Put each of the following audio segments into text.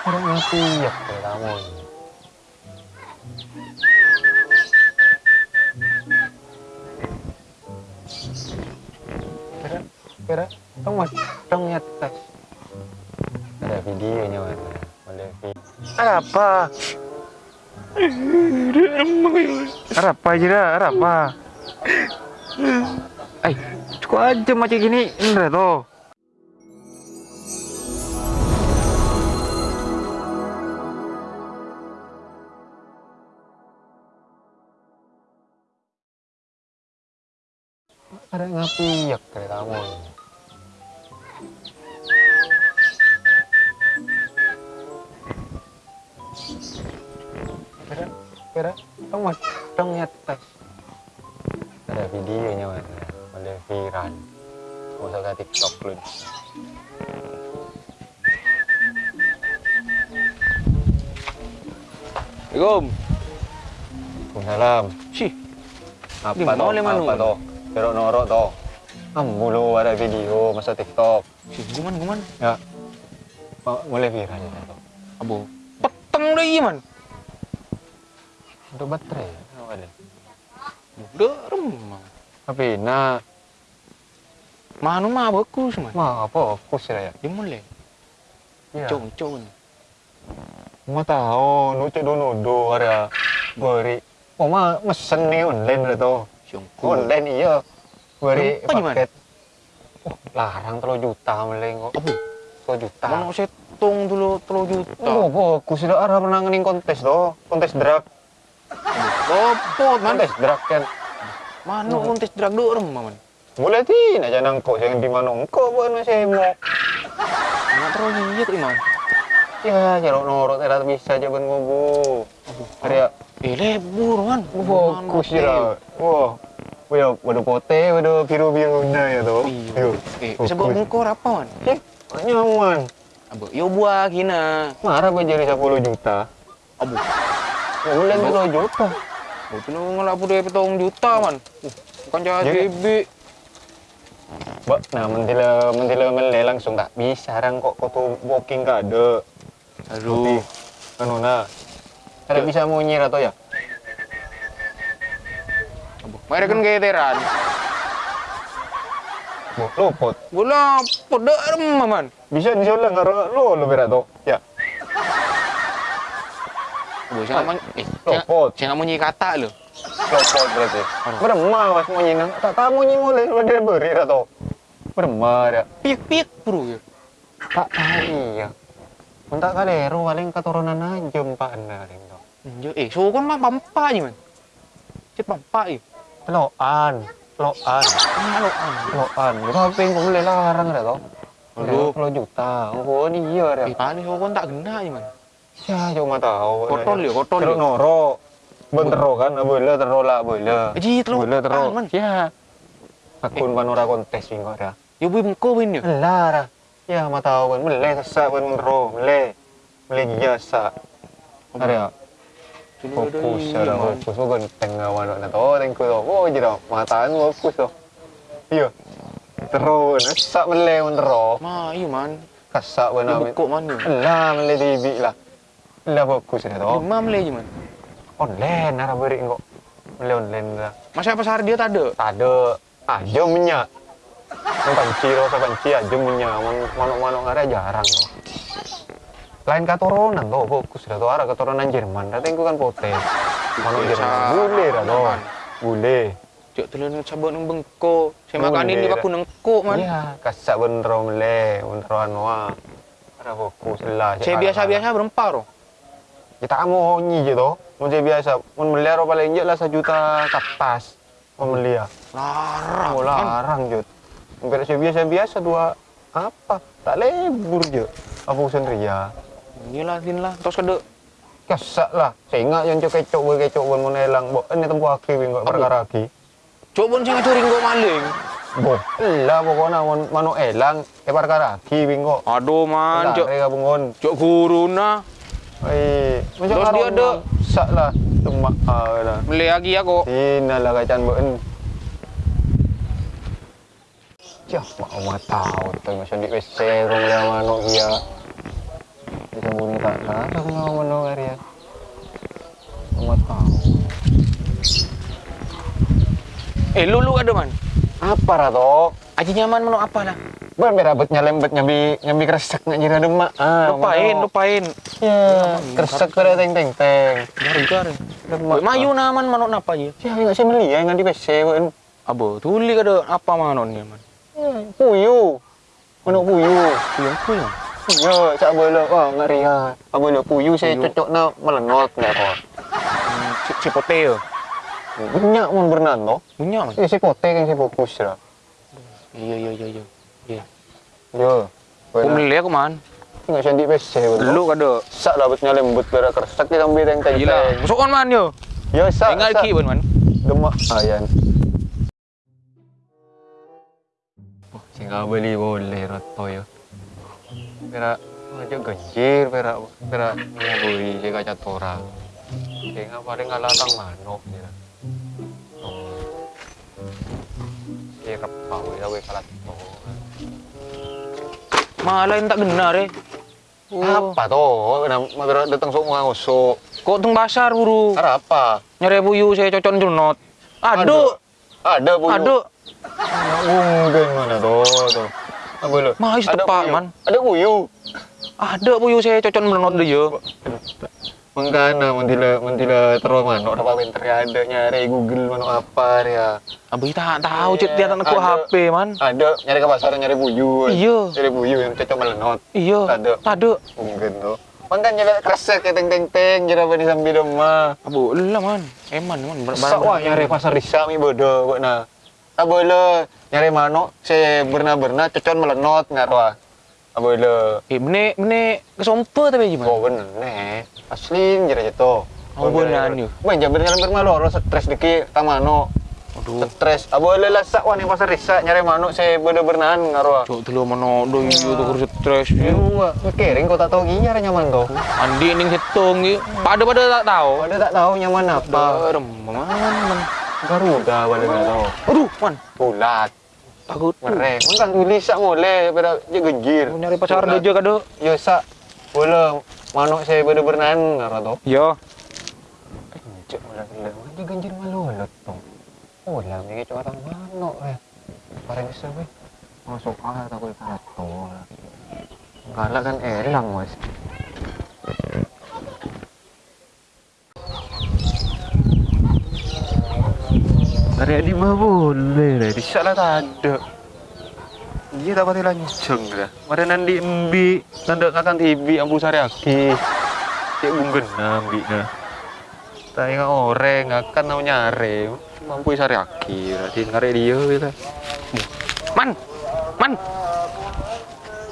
Ada ngapi ya kamu ini. Kira, kira, kamu masih ya tes. Ada videonya mana? Ada video. Apa? Apa aja dah? Apa? Eh, cukup aja macam gini, Indra tuh. Ada ngapi ya kayak kamu. Kira, kira, kamu masih dong ya tes. Ada videonya mana? Ada viral. Gak usah ke TikTok lu. Assalamualaikum. Waalaikumsalam. Sih, Apa toh? Apa toh? Kerok norok toh. Kamu lu ada video masa TikTok. guman guman. Ya. Oh, mulai viral ya toh. Abo. Peteng deh iya man. Untuk baterai. ya? Apa ada? Udah remang. Tapi nah, Manu mah bagus man. mah apa fokus ya? Dia mulai. Ya. Cong cong. Mau tahu, nucuk dulu do ada beri. Oh mah mesen nih online udah. Siongku. Online iya. Beri Apa paket. Oh, larang terlalu juta meleng kok. Abo. Terlalu juta. Mana setung dulu telu juta. Oh, bagus lah arah ngening kontes tuh. Kontes drag. Kopot man. Kontes drag kan. Mana kontes drag do remang man. Boleh tin aja nangkok yang di mana engkau bukan masih mau. Mana terlalu iya kok man. Ya, jarok norok tidak bisa aja ben ngobu. Ada Eh lebur man. bagus ya. Wah. Wah, waduh pote, waduh biru-birunya ya tuh. Iya. Eh, sebab Bagus. engkau apa man? Eh, nyaman. Abo, yo buah kina. Marah apa jadi 10 juta? Abo. Ya, boleh 10 juta. Itu lu ngelapu dari petong juta man. Uh, bukan Jadi- bibi. Mbak, nah mentila mentila mele langsung tak bisa rang kok kau tuh booking kade. Tapi, anu nah. Tidak bisa mau nyir atau ya? Mereka kan geteran. Bu, luput. Bola remah man. Bisa disulang karo lo lo berat tuh. Ya, Abo, saya nggak eh, luput. saya mau kata lo. Luput berarti. Beremah mas mau nyinang. Tak tamu nyi mulai sudah beri atau. Beremah ya. Pik pik bro ya. Tak tahu iya. Untuk kalero paling keturunan aja mbak anda. Anjir, eh, so kan mah pampa aja man. Cek pampa ya. Loan, loan, lo an. loan. Apa yang kau boleh larang ada toh? Aduh. Puluh juta. Oh iya ada. Eh, paling so kan tak aja man. Ya cuma tahu. Kotor ya, kotor Terus ya. noro. Bentero kan, boleh terus lah boleh. Ji, terus. Boleh. Ah, man. Ya. Akun panora kontes minggu ada. Ya bui bengko win ya. Lara. Ya mah tahu kan, boleh sesak kan bentero, boleh. Boleh jasa. Ada. Fokus ada fokus kok genteng awan na to tengko to oh jira mataan fokus to iya terus sak mele mon tero Ma, iya man. kasak Ya wana bengko man ya. lah mele tibi lah lah fokus na to Lima mele aja man. online ara beri kok mele online lah Masa pasar dia tak ada. tade aja minyak Ang panci sa panci aja minyak manuk-manuk ngare jarang to lain keturunan tuh fokus. Dah tuh arah keturunan Jerman. Dah tengku kan manuk Biasa. Jerman. Bule tuh Man. bule Cek telan sabak nang bengko. Saya makan ini aku nengko man. iya kasak bener mele. Bener anwa ada fokus lah. Saya biasa-biasa berempat roh. kita mau nyi je tuh mau saya biasa. Mau meli ro paling je lah sejuta ke atas mau meli ya Larang. oh larang je hampir saya biasa biasa dua apa? Tak lebur je apa urusan ria Iyalah, tin lah. Terus kede. kasak lah saya ingat yang cok kecok boleh kecok boleh mau nelang bo ini tempo aki bingung perkara aki Coba saya ngacuri nggo maling. bo lah pokoknya mon mano elang eh perkara aki bingung Aduh man, cok. Cok bungon. Cok guru na. Eh, Terus dia ada. sak lah. Demak ah lah. Beli lagi aku. Sina lah kacan. Cah, mau mah tahu tuh macam di WC rong dia manuk bunyi tak Ada aku ngomong no area. Kamu tahu. Eh, lu lu ada man. Apa rato? Aji nyaman mano apa lah. Ban berabet nyalembet nyambi nyambi kresek nak jira demak. Ah, Lupain, mano. lupain. Ya, kresek pada teng teng teng. Demak. Mayu naman mano apa aja. Ya, enggak saya meli ya ngan di PC wen. Abo, tuli kada apa mano ni man. Puyu. Mana puyu? Puyang puyang. Ya, cak boleh. Wah, ngeri ya. Apa boleh puyu saya cocok na melenot nggak kok. Ci- Cipote yo. Banyak mon Bernardo. Punya man. Ya, saya pote kan saya fokus lah. Iya iya iya iya. Iya. Ya. Aku beli aku man. Enggak saya di PC wen. Lu kada. sak lah bet nyalembet berak kresek kita ambil teng teng. Gila. Musuhan man yo. Ya, sak. Tinggal sak. ki man man. Demak ayan. Oh, sehingga beli boleh roto ya. Pera aja genjir pera pera mau beli dia kaca tora. Sehingga paling ngalatang manok dia. Oh. Sirap pau ya we kalat. Malah yang tak benar eh. Oh. Apa toh? Magara datang sok mga usok. Kok tung pasar buru. Ara apa? Nyari buyu saya cocok jelnot. Aduh, Ada bu. aduh. Mungkin mana tuh tuh. Apa? Mahal Ada setepak, buyu. man. Ada buyu. Ada buyu saya cocok jelnot deh yo. Mengkana mentila mentila terus manok apa pinter ya ada nyari Google manok apa ya. Abi tak tahu cek dia tak. HP man. Ada nyari ke pasar nyari buyu. Iya. Nyari buyu yang cocok melenot. Iya. Ada. Ada. Mungkin tuh. Mangkan nyari kresek kayak teng teng teng jera bani sambil rumah. Abu, lah man. Eman man. Sak wah nyari pasar risa mi bodoh kok nah. Tak boleh nyari manok saya berna berna cocok melenot ngarwa. Tak boleh. Eh, benek benek kesompa tapi gimana? Oh bener nih, asli jera jatuh. Oh, beneran yuk. Wah, jabar jalan bermaloro stres deki tamano. Aduh. Stres. Abo le lasak wan yang pasar risa nyari manuk saya bener berenaan ngaruh. Cok telu mana do iyo tuh kurus stres. Iya, kering kau tak tahu gini nyari nyaman kau. Andi ning hitung iyo. Pada pada tak tahu. Pada tak tahu nyaman apa. Man. Garuda pada nggak tahu. Aduh, man. Bulat, Takut. mereng. Kan tulis sak boleh pada dia genjir. Mau nyari Bulat. dia kado. Yo sak boleh manuk saya bener berenaan ngaruh tuh. Yo. Cek malah gila, dia ganjil malolot tuh. Oh lah, ini cuma orang manuk ya. Parang bisa gue. Masuk ah, takut kato. Galak kan elang mas. Hari di mah boleh lah, di sana tak ada. Iya tak pati lanceng dah. Mari nanti embi, nanda akan tibi ambu sari aki. Cek bunggen nambi nah. Tayo nga oreng, akan na nyari. Mampu sari aki, berarti ngare dia gitu. Man. Man.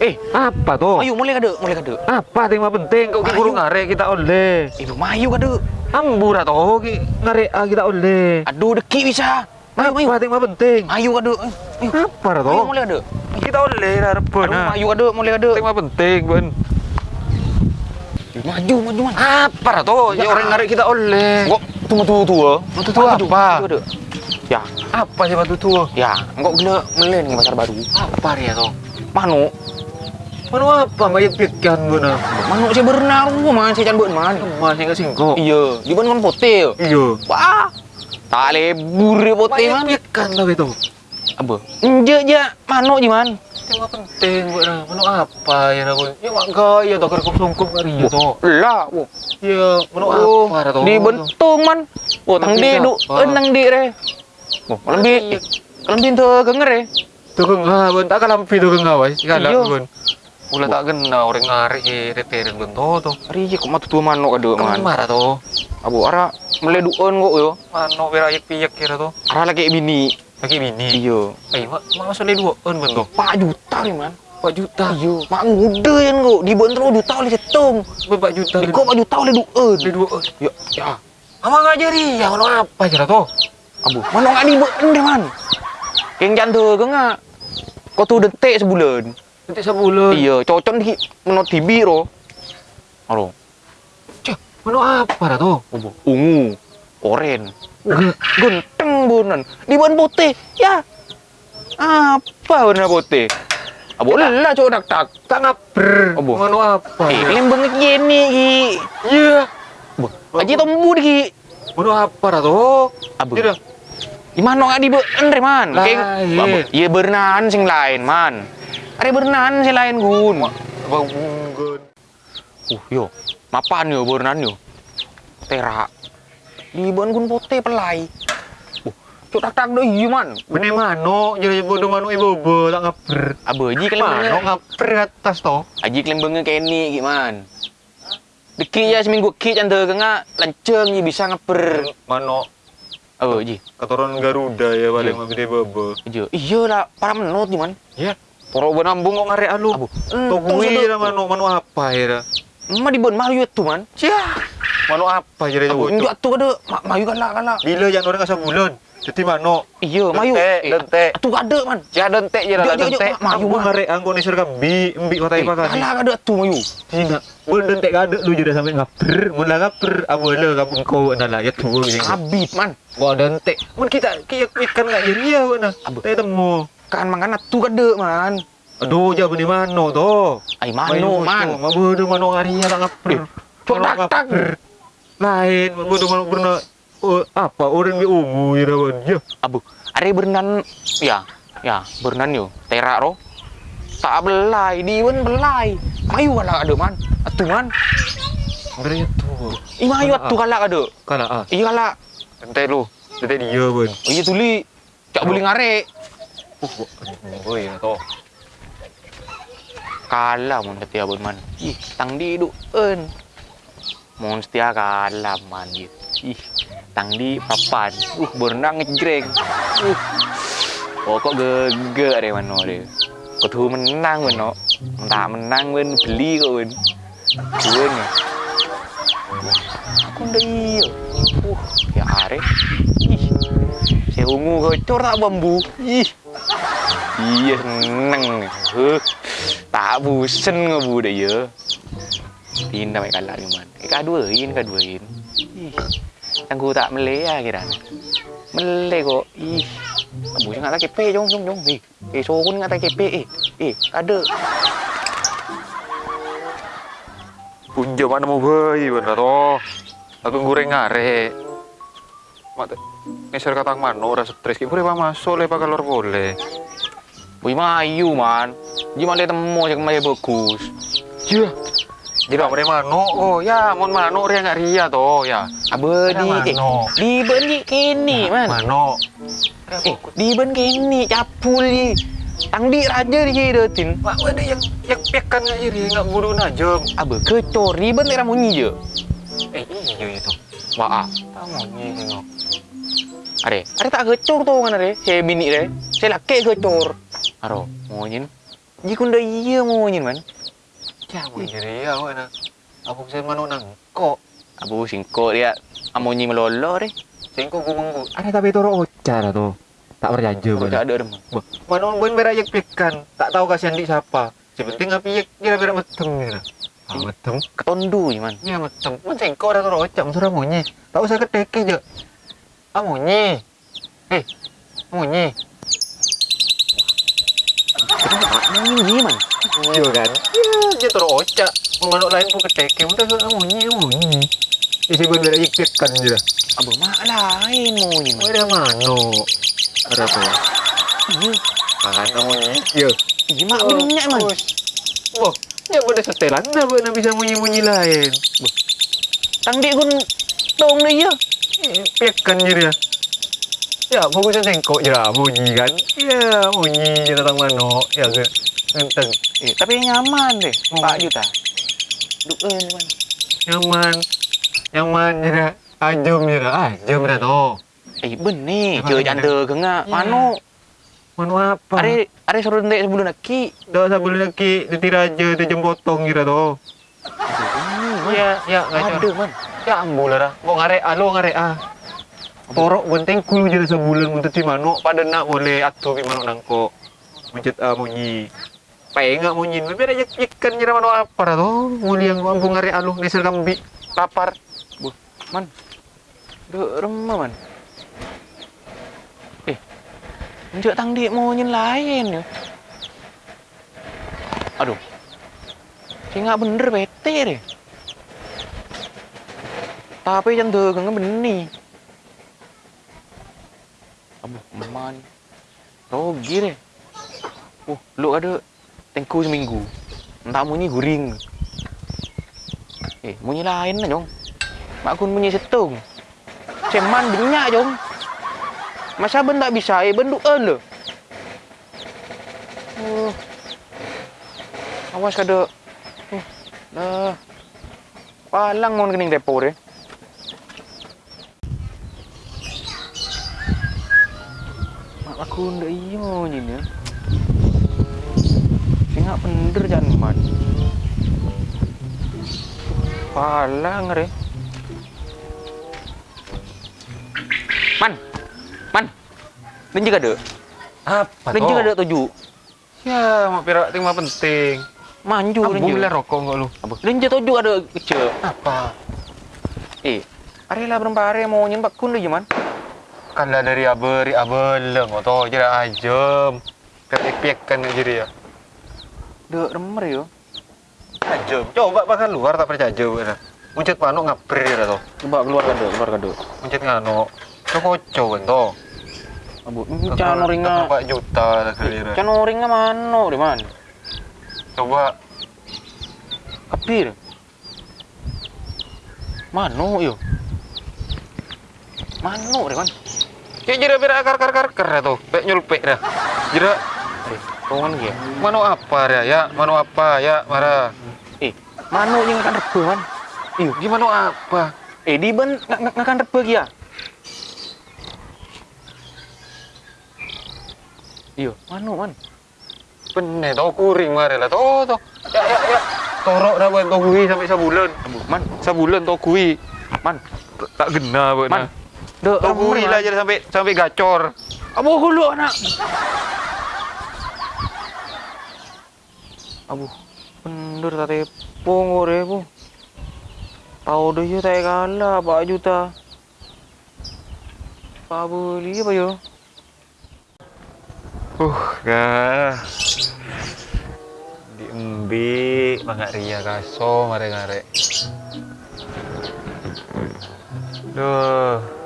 Eh, Apa tuh? ayo mulai kado, mulai kado. Apa yang penting kau guru ngare kita oleh. Ibu mayu kado. Ambu toh ki ngare ah, kita oleh. Aduh, deki bisa. Ayo, ayo. Apa yang penting? Ayo kado. Ayo. Apa Ayo toh? mulai kado. Kita oleh lah. Aduh, ayo kado, mulai kado. Yang penting ben. Maju, maju man. Apa toh? Ya orang ngare kita oleh. Kok tunggu tunggu tua? Batu tua apa? Ya, Apa sih batu tua? ya, enggak gila melen pasar baru. Apa ya toh? Manu, Manu apa banyak pikiran guna? manu saya berenang man, saya can beun man. Mas yang kesingko. Iya, di kon pote. Iya. Wah. Tak lebur ya pote Banyak man. pikiran lah itu. Apa? Enje je manu je man. Tema penting buat nah. Menu apa ya aku? Ya mak gaya toh kerkup sungkup kali ya toh. Lah, wo. Ya menu Oh, apa toh? di bentung man. Oh, tang di du, enang di re. Oh, lebih lebih tu genger re. Tuh kan ah, ben tak kalam video kan ngawas. Kala Iya. Ulah tak kena orang ngari reteren ben toh toh. Ari kok matu tu manu kado man. marah toh. Abu ara meleduon kok yo. Mano berayak piyak kira toh. Ara lagi bini. Lagi bini. Iya. Ayo, mak mak masuk dua on ben toh. 4 juta ni man. 4 juta. Iya, mak muda yang kok di bentro juta oleh setung. Berapa juta? Di kok 4 juta oleh dueun. Di dua on. Ya. Ama ngajari ya menu apa kira toh? Abu, mana nggak di beun deh man. Keng jantu ke nggak? Kau tuh detik sebulan. Nanti sebulan. Iya, cocok di menot TV ro. Aro, Cek, menu apa? Abu, ungu, oren, genteng bunan. Di ban putih, ya. Apa warna putih? Abo lah cok dak tak. Tak ngaper. Apa? Mano apa? Eh, kelembang gini. Iya. Bo, aji tombu ki. Mano apa dah tu? Abo. Tidak. Gimana nggak di andre man? Lain. Abo, iya bernan sing lain man. Ada bernan sing lain gun. Abang mungkin. Uh yo, mapan yo bernan yo. Tera. Di ban gun pote pelai. Uh, cok tak tak deh iya man. Benih mano, jadi bodoh mano ibu ibu tak ngaper. Aji Mano kelembang. ngaper atas toh. Aji kelembangnya keni gimana? Deki ya seminggu ki canda kenga lanceng ya bisa ngeper. Mano Oh, ji. keturunan Garuda ya balik Iya. mah gede bobo. Iya, iya lah, para menut gimana? Ya. Poro benambung kok ngare alu. Abu. Tuh gue lah mano mano apa ya? dah? Emak di bon mayu tuh man. Cia. Mano apa jadi Abu, coba? enggak tuh ada ma- mayu kan lah kan lah. Bila yang orang asal bulan. Jadi mano. Iya, mayu. Dentek, dentek. Tuh ada man. Ya dentek ya lah Jok, jok, dentek. jok, mayu, Mak. ngare angko ni serga bi mbi kota Eh, ipakan. Kalah ada tuh mayu. Tidak. Bol dentek ada lu jadi sampai ngaper. Mun lah ngaper abu le kampung kau nala ya tuh. Habib man. Gua dentek. Mun kita kiyak ikan enggak jadi ya mana. Abu. Temu. Kan mangan tuh ada man. Aduh, ja benih mano to. Ay mano man. Mabodo mano ngarinya tak ngaper. Eh, cok tak tak. Lain, mabodo mano pernah oh, apa orang bi ungu ya rawan. Ya. Abu, ada berenang ya, ya berenang yo. Tera ro. Tak belai, di bon belai. Mayu lah ada man. Atuh man. Ngeri tuh. Ih mayu atuh kalak ada. Kala ah. Iya kalak. Dentek lu. Dentek dia pun. Iya tuli. Cak boleh ngarek. Iya to. Kalah mon setia bon man. Ih, tang di du en. Mon setia kalah man gitu. Ih, tang di papan. Uh, berenang ngejreng. Uh. Oh kok gege deh mano deh. Kau tuh menang ben no. Entah menang ben beli kok ben. Buen ya. Aku udah iya. Uh, ya are. Ih. Saya ungu gocor tak bambu. Ih. Iya seneng. Huh. Tak bosen ngebu deh ya. Tindak baik kalah ni man. Eh kaduain kaduain. Ih. Tangku tak mele ya kira. Mele kok. Ih. Abu nggak tak kepe jong jong jong. Eh, eh nggak tak kepe eh. Eh, ada. Punja mana mau bayi bener to. Aku goreng ngare. Mak ngeser katang mano ora stres ki boleh masuk le pakai boleh. Wih mayu man. Gimana temu yang mayu bagus. Iya. Jadi boleh mano oh ya mon mano ria nggak ria to ya. Abe Ada di eh, di ben di kini man. Mano. Eh, di ben kini capul di. Tang di raja di hidutin. Mak ada yang yang pekan nggak iri nggak buru najam. Abe kecor di ben era munyi je. Eh iya itu. Wah, Tak mau nyi tengok. are, are tak kecor tuh kan are. Saya bini re. Saya laki kecor. Aro, mau nyin. Jikun dah iya mau nyin man. Ya mau nyi ria mana. Aku bisa mano nangko. Abu singko dia. Amonyi melolo re. Singko gumenggu. Ada tapi toro ocar tuh. Tak berjanji Kok tak ada remah. Mano ben berayak pekan. Tak tahu kasihan di siapa. Sepenting api yak kira berak metem ya. Ah metem. Ketondu ni man. Iya metem. Men singko ada toro ocam surah. Tak usah keteke je. Ah monye. Eh, monye. Monyi man. Iya kan? Iya, dia toro ocak. Manuk lain pun keteke. Udah ke monye, monye. Isi ben berayak pekan je. Abu mak lain man. Ada mano. Ada tuh. Iya. Kan monye. Iya. Iya mak banyak man. Wah, ya boleh setelan dah buat bisa munyi-munyi lain. Tang di kun dong dia ya. Pekan je dia. Ya, fokusnya tengkok je lah, bunyi kan. Ya, bunyi je datang mano. Ya, ke. Ngenteng. Eh, tapi nyaman deh. 4 juta. Duen man. Nyaman. Nyaman je dah. Ajum je dah. Ajum dah tu. Eh, benih. Lagi janda ke ngak. Ya. Mano. Mano apa? Are are suruh ndek sebelum laki. Dah sabun lagi di raja tu jem potong je dah tu. Ya, ya, Ada ngacau. man. Ya, ambil lah. Kau ngare ah, lo ngare ah. Torok penting kulu dah sebulan untuk ti mano. Pada nak boleh atuh pi mano nangko. Mencet ah munyi. Penga munyi. Tapi ada ikan je dah mano apa dah tu. Muli yang ambu ngare alu neser kambi. Lapar. Bu, man. Dek remah man. Eh. Njak tang dik mau nyen lain ya. Aduh. Nggak bener bete deh. Tapi yang dagang benih. Aduh, man. Rogi deh. Oh, lu ada tengku seminggu. Entah munyi guring. Eh, munyi lain lah, Jong. Mak kun munyi setung. Ceman benyak, Jong. Masa ben tak bisa, eh, ben duan lo. Oh. Awas kada. Oh. Nah. Palang mau kening depo deh. Mak aku ndak iyo ni ni. Singak bener jangan man. Palang re. Man. Man. Dan juga ada. Apa Dan juga ada tuju. Ya, mak pirak ting mah penting. Manju dan juga. rokok enggak lu. Apa? Dan juga tuju ada kecil. Apa? Eh, are lah berempat hari mau nyembak kun lagi man. Kan lah dari aberi abeleng atau jadi ajem. Kepek kan jadi ya. Dek remer yo. Ajem. Coba makan luar tak percaya kan. Muncet panu ngapri dah tuh. Coba keluar kan dek, keluar kan dek. Muncet ngano. Cokoco kan tuh. Abu, cano ringa. Berapa juta kali dah. Cano ringa mano di man. Coba Kapir. Mano yo. Mano di man. Ya jira bira akar akar akar akar dah tuh. Pek nyulpek dah. Jira Eh, kawan ya. mano apa dah ya? Mano apa ya? Marah. Eh, mano yang akan rebe man. Iyo, Gimana apa? eh di ban akan rebe ya. Iyo, mano man. Bener tau kuring mare lah tuh tuh. Ya ya ya. Torok dah buat kui sampai sebulan. Man, Sebulan tau man. Tak gena buat Man. Tau kui man. lah jadi sampai sampai gacor. Abu hulu anak. Abu, bener tadi pongo deh bu. Tahu deh ya tak kalah pak juta. Pak beli apa yo? Uh, gah. Diembi mangak ria kaso mare ngare. Duh.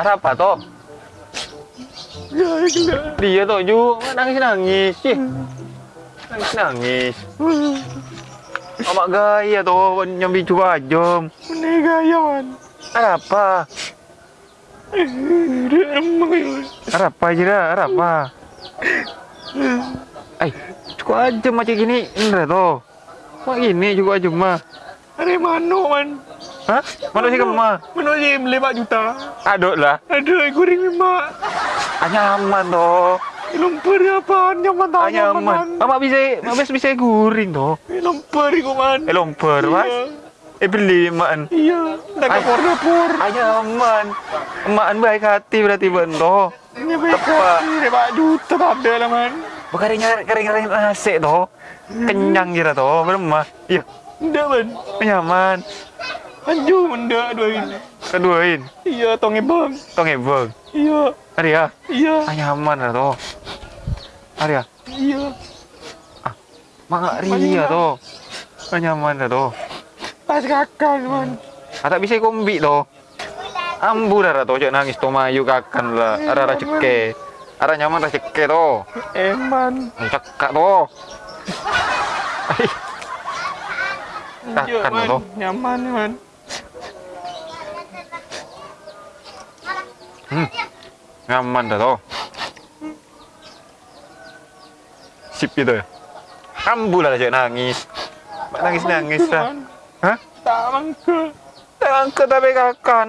Ada apa toh? Dia tuh Ju nangis nangis sih. Nangis nangis. Amak gaya tuh nyambi coba jom. Ini gaya. Ada apa? Apa jira? Ada apa? Ay, cukup aja macam gini, Indra tuh. Mak gini juga aja mah. Ada mano man. Hah? Mana sih kamu mah? Mano je beli juta. Aduk lah. Ada goreng mak. Hanya aman tuh. Lumpur apa? Nyaman tak Hanya aman. Mak bisa, mak bisa guring tuh. Lumpur iku man. Eh lomper, mas. Eh beli maan. Iya. Kapor dapur. Hanya aman. Emaan baik hati berarti bento. Ini baik Apa? hati. Pak juta tak ada lah man. Bukan kering kering kering nasi tuh. Kenyang kira tuh, belum mah. Iya, man. nyaman. Anju mendak duain. Keduain. Iya tonge bang. Tong ebeng. Iya. Hari ya, Iya. ah, nyaman lah tuh. Hari ya, Iya. mak ria tuh. Ah, nyaman lah tuh. Pas kakak man. Ah, tak bisa kombi tuh. Ambu dah tuh, cak nangis tuh mayu kakan lah. Ada ada ceke. Ada nyaman ada ceke tuh. Eman. Cekak tuh. Ay, Iya Kakak man. Nyaman man. nyaman dah tuh. Sip gitu ya. Ambu lah cak nangis. Mak nangis nangis. Hah? Tak mangke. Tangke tapi kakan.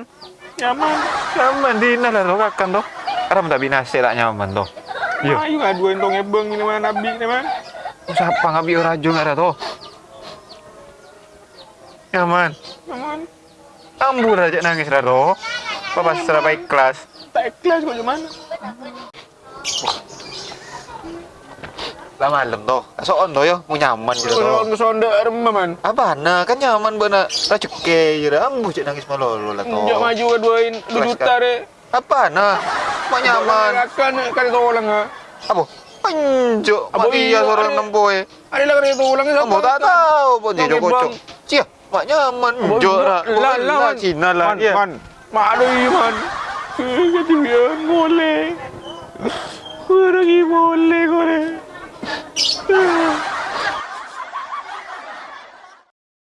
Nyaman. Nyaman di lah tuh kakan tuh. Tak binasa tak nyaman tuh. Iya. Ayo ngaduin tonge bang ini man nabi ini man. Siapa ngabi rajo nggak ada tuh? Nyaman. Nyaman. Ambu aja nangis dah tuh. Bapak secara baik kelas. Tak ikhlas kok cuman. lah malam toh. Soon toh yo, mau nyaman gitu toh. Kalau sonda man. Apa nah kan nyaman. Lah ceke ya ambu cek nangis malolo lah toh. Njak maju ke duain dua Kelas juta deh. Apa nah? Mau nyaman. Kan kan tolong ah. Apa? Anjo, mati iya, ya seorang ada. nemboy. Ada lah kan tolong Kamu tak tahu pun dia kocok. Cia, mak nyaman. Jo lah. Lah. Cina lah. Man, ya. man. Ada iman. Kati biar boleh. Kurang boleh kore.